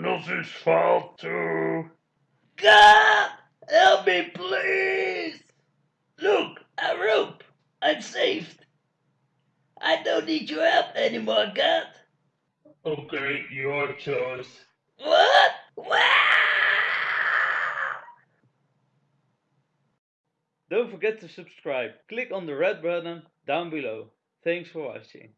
not his fault too. God, help me, please! Look, a rope. I'm saved. I don't need your help anymore, God. Okay, your choice. What? Wow! Don't forget to subscribe. Click on the red button down below. Thanks for watching.